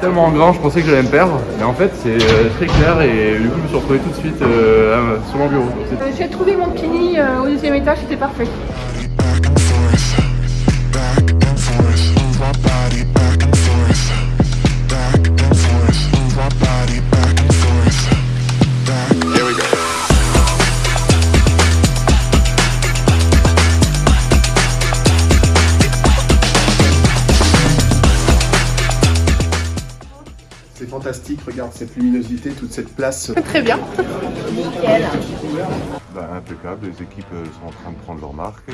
tellement grand, je pensais que j'allais me perdre. Mais en fait, c'est euh, très clair et du coup, je me suis retrouvé tout de suite euh, sur mon bureau. C'est- Euh, J'ai trouvé mon kini au deuxième étage, c'était parfait. C'est fantastique, regarde cette luminosité, toute cette place. Très bien. Bah, impeccable, les équipes sont en train de prendre leur marque.